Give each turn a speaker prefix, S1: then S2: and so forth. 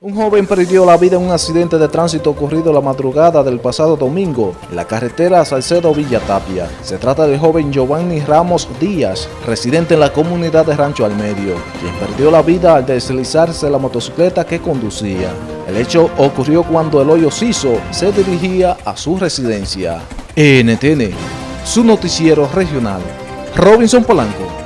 S1: Un joven perdió la vida en un accidente de tránsito ocurrido la madrugada del pasado domingo en la carretera Salcedo-Villa Tapia. Se trata del joven Giovanni Ramos Díaz, residente en la comunidad de Rancho al Medio, quien perdió la vida al deslizarse la motocicleta que conducía. El hecho ocurrió cuando el hoyo Ciso se dirigía a su residencia. NTN, su noticiero regional. Robinson Polanco.